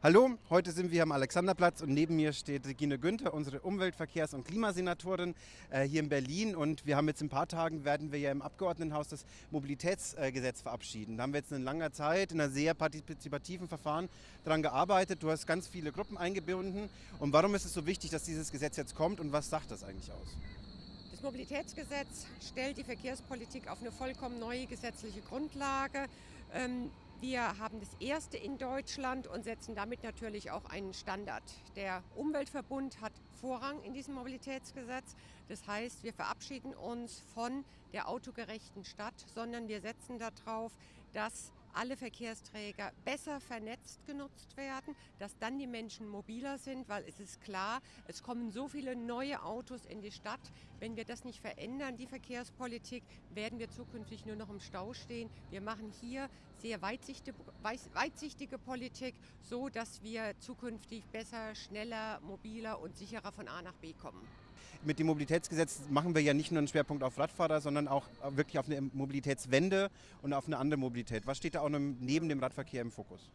Hallo, heute sind wir am Alexanderplatz und neben mir steht Regine Günther, unsere Umweltverkehrs- und Klimasenatorin äh, hier in Berlin. Und wir haben jetzt in ein paar Tagen, werden wir ja im Abgeordnetenhaus das Mobilitätsgesetz verabschieden. Da haben wir jetzt in langer Zeit in einer sehr partizipativen Verfahren daran gearbeitet. Du hast ganz viele Gruppen eingebunden. Und warum ist es so wichtig, dass dieses Gesetz jetzt kommt und was sagt das eigentlich aus? Das Mobilitätsgesetz stellt die Verkehrspolitik auf eine vollkommen neue gesetzliche Grundlage. Ähm, wir haben das erste in Deutschland und setzen damit natürlich auch einen Standard. Der Umweltverbund hat Vorrang in diesem Mobilitätsgesetz. Das heißt, wir verabschieden uns von der autogerechten Stadt, sondern wir setzen darauf, dass alle Verkehrsträger besser vernetzt genutzt werden, dass dann die Menschen mobiler sind, weil es ist klar, es kommen so viele neue Autos in die Stadt. Wenn wir das nicht verändern, die Verkehrspolitik, werden wir zukünftig nur noch im Stau stehen. Wir machen hier sehr weitsichtige, Politik, so dass wir zukünftig besser, schneller, mobiler und sicherer von A nach B kommen mit dem Mobilitätsgesetz machen wir ja nicht nur einen Schwerpunkt auf Radfahrer, sondern auch wirklich auf eine Mobilitätswende und auf eine andere Mobilität. Was steht da auch neben dem Radverkehr im Fokus?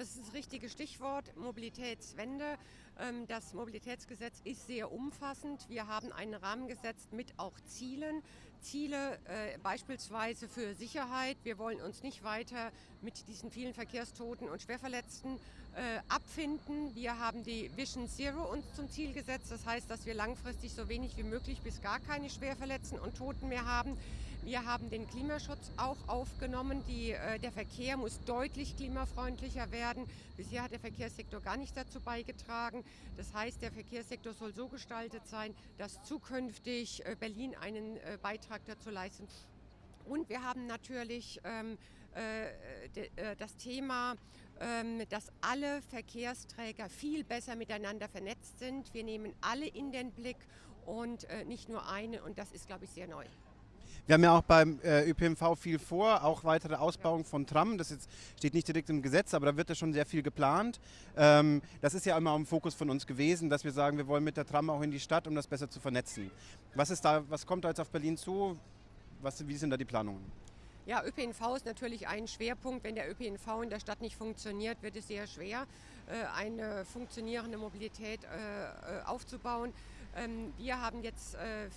Das ist das richtige Stichwort, Mobilitätswende. Ähm, das Mobilitätsgesetz ist sehr umfassend. Wir haben einen Rahmen gesetzt mit auch Zielen. Ziele äh, beispielsweise für Sicherheit. Wir wollen uns nicht weiter mit diesen vielen Verkehrstoten und Schwerverletzten äh, abfinden. Wir haben die Vision Zero uns zum Ziel gesetzt. Das heißt, dass wir langfristig so wenig wie möglich bis gar keine Schwerverletzten und Toten mehr haben. Wir haben den Klimaschutz auch aufgenommen. Die, äh, der Verkehr muss deutlich klimafreundlicher werden. Bisher hat der Verkehrssektor gar nicht dazu beigetragen. Das heißt, der Verkehrssektor soll so gestaltet sein, dass zukünftig äh, Berlin einen äh, Beitrag dazu leistet. Und wir haben natürlich ähm, äh, de, äh, das Thema, ähm, dass alle Verkehrsträger viel besser miteinander vernetzt sind. Wir nehmen alle in den Blick und äh, nicht nur eine. Und das ist, glaube ich, sehr neu. Wir haben ja auch beim äh, ÖPNV viel vor, auch weitere Ausbauung von Tram. Das jetzt steht nicht direkt im Gesetz, aber da wird ja schon sehr viel geplant. Ähm, das ist ja immer im Fokus von uns gewesen, dass wir sagen, wir wollen mit der Tram auch in die Stadt, um das besser zu vernetzen. Was, ist da, was kommt da jetzt auf Berlin zu? Was, wie sind da die Planungen? Ja, ÖPNV ist natürlich ein Schwerpunkt. Wenn der ÖPNV in der Stadt nicht funktioniert, wird es sehr schwer, äh, eine funktionierende Mobilität äh, äh, aufzubauen. Ähm, wir haben jetzt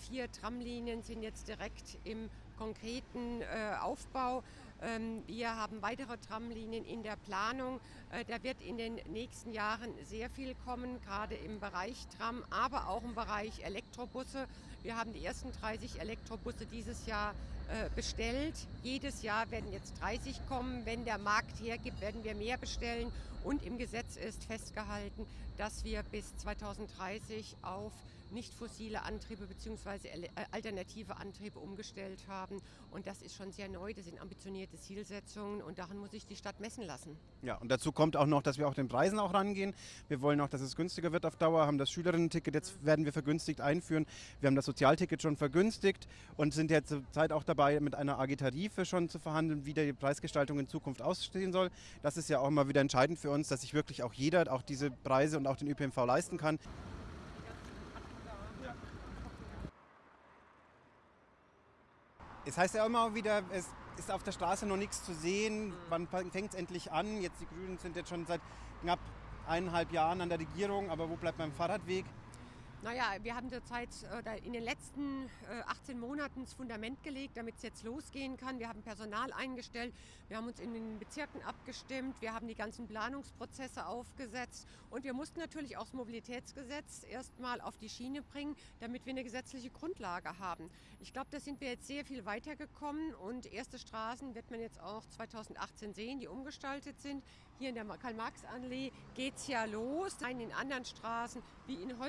vier Tramlinien, sind jetzt direkt im konkreten Aufbau. Ähm, wir haben weitere Tramlinien in der Planung. Da wird in den nächsten Jahren sehr viel kommen, gerade im Bereich Tram, aber auch im Bereich Elektrobusse. Wir haben die ersten 30 Elektrobusse dieses Jahr äh, bestellt. Jedes Jahr werden jetzt 30 kommen. Wenn der Markt hergibt, werden wir mehr bestellen. Und im Gesetz ist festgehalten, dass wir bis 2030 auf nicht fossile Antriebe bzw. Äh, alternative Antriebe umgestellt haben. Und das ist schon sehr neu, das sind ambitionierte Zielsetzungen und daran muss sich die Stadt messen lassen. Ja, und dazu kommt auch noch, dass wir auch den Preisen auch rangehen. Wir wollen auch, dass es günstiger wird auf Dauer, haben das Schülerinnen-Ticket, jetzt werden wir vergünstigt einführen. Wir haben das Sozialticket schon vergünstigt und sind jetzt zur Zeit auch dabei, mit einer AG Tarife schon zu verhandeln, wie die Preisgestaltung in Zukunft aussehen soll. Das ist ja auch immer wieder entscheidend für uns, dass sich wirklich auch jeder auch diese Preise und auch den ÖPNV leisten kann. Es heißt ja immer wieder, es ist auf der Straße noch nichts zu sehen. Wann fängt es endlich an? Jetzt die Grünen sind jetzt schon seit knapp eineinhalb Jahren an der Regierung, aber wo bleibt mein Fahrradweg? Naja, wir haben zurzeit in den letzten 18 Monaten das Fundament gelegt, damit es jetzt losgehen kann. Wir haben Personal eingestellt, wir haben uns in den Bezirken abgestimmt, wir haben die ganzen Planungsprozesse aufgesetzt und wir mussten natürlich auch das Mobilitätsgesetz erstmal auf die Schiene bringen, damit wir eine gesetzliche Grundlage haben. Ich glaube, da sind wir jetzt sehr viel weitergekommen und erste Straßen wird man jetzt auch 2018 sehen, die umgestaltet sind. Hier in der Karl-Marx-Allee geht es ja los. In den anderen Straßen wie in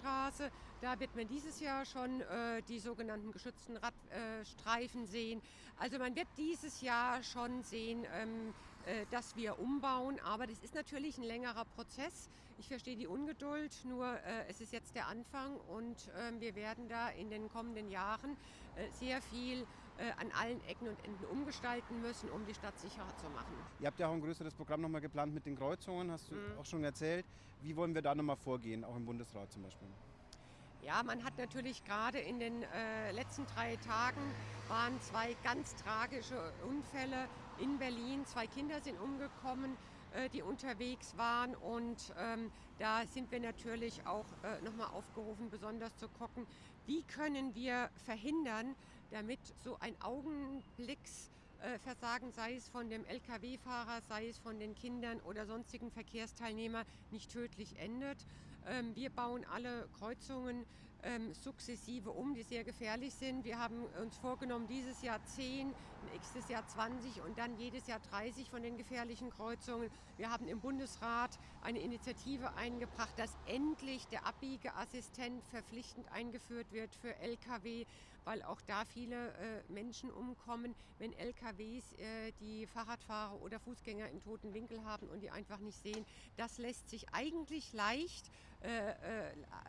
Holzmarktstraße, da wird man dieses Jahr schon äh, die sogenannten geschützten Radstreifen äh, sehen. Also man wird dieses Jahr schon sehen, ähm, äh, dass wir umbauen. Aber das ist natürlich ein längerer Prozess. Ich verstehe die Ungeduld, nur äh, es ist jetzt der Anfang und äh, wir werden da in den kommenden Jahren äh, sehr viel an allen Ecken und Enden umgestalten müssen, um die Stadt sicherer zu machen. Ihr habt ja auch ein größeres Programm nochmal geplant mit den Kreuzungen, hast du mhm. auch schon erzählt. Wie wollen wir da nochmal vorgehen, auch im Bundesrat zum Beispiel? Ja, man hat natürlich gerade in den äh, letzten drei Tagen waren zwei ganz tragische Unfälle in Berlin. Zwei Kinder sind umgekommen. äh, die unterwegs waren. Und ähm, da sind wir natürlich auch äh, nochmal aufgerufen, besonders zu gucken, wie können wir verhindern, damit so ein Augenblicksversagen, sei es von dem Lkw-Fahrer, sei es von den Kindern oder sonstigen Verkehrsteilnehmer, nicht tödlich endet. Ähm, wir bauen alle Kreuzungen ähm, sukzessive um, die sehr gefährlich sind. Wir haben uns vorgenommen, dieses Jahr 10, nächstes Jahr 20 und dann jedes Jahr 30 von den gefährlichen Kreuzungen. Wir haben im Bundesrat eine Initiative eingebracht, dass endlich der Abbiegeassistent verpflichtend eingeführt wird für Lkw, weil auch da viele äh, Menschen umkommen, wenn LKWs äh, die Fahrradfahrer oder Fußgänger in toten Winkel haben und die einfach nicht sehen. Das lässt sich eigentlich leicht, äh, äh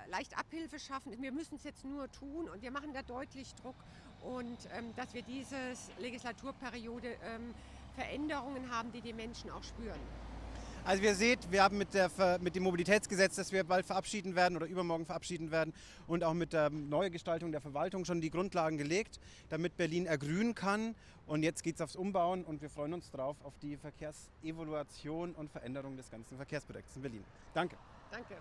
leicht Abhilfe schaffen. Wir müssen es jetzt nur tun und wir machen da deutlich Druck und ähm, dass wir diese Legislaturperiode ähm, Veränderungen haben, die die Menschen auch spüren. Also wir seht, wir haben mit, der, mit dem Mobilitätsgesetz, das wir bald verabschieden werden oder übermorgen verabschieden werden und auch mit der Neugestaltung der Verwaltung schon die Grundlagen gelegt, damit Berlin ergrünen kann. Und jetzt geht es aufs Umbauen und wir freuen uns drauf auf die Verkehrsevaluation und Veränderung des ganzen Verkehrsprojekts in Berlin. Danke. Danke.